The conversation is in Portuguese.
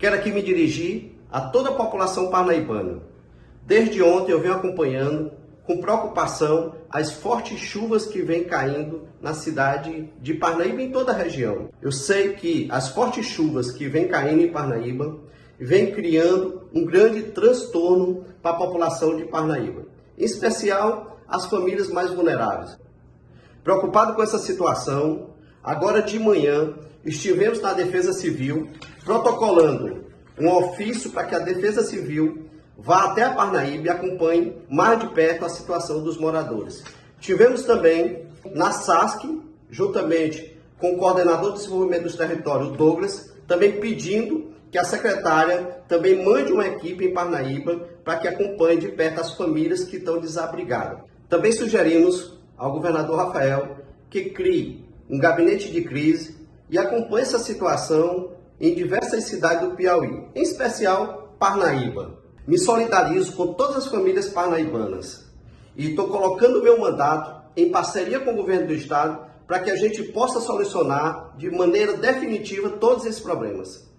Quero aqui me dirigir a toda a população parnaibana. Desde ontem eu venho acompanhando com preocupação as fortes chuvas que vêm caindo na cidade de Parnaíba e em toda a região. Eu sei que as fortes chuvas que vêm caindo em Parnaíba vêm criando um grande transtorno para a população de Parnaíba, em especial as famílias mais vulneráveis. Preocupado com essa situação, agora de manhã estivemos na Defesa Civil protocolando um ofício para que a Defesa Civil vá até a Parnaíba e acompanhe mais de perto a situação dos moradores. Tivemos também na SASC, juntamente com o coordenador de desenvolvimento dos territórios, Douglas, também pedindo que a secretária também mande uma equipe em Parnaíba para que acompanhe de perto as famílias que estão desabrigadas. Também sugerimos ao governador Rafael que crie um gabinete de crise e acompanhe essa situação em diversas cidades do Piauí, em especial Parnaíba. Me solidarizo com todas as famílias parnaibanas e estou colocando meu mandato em parceria com o governo do estado para que a gente possa solucionar de maneira definitiva todos esses problemas.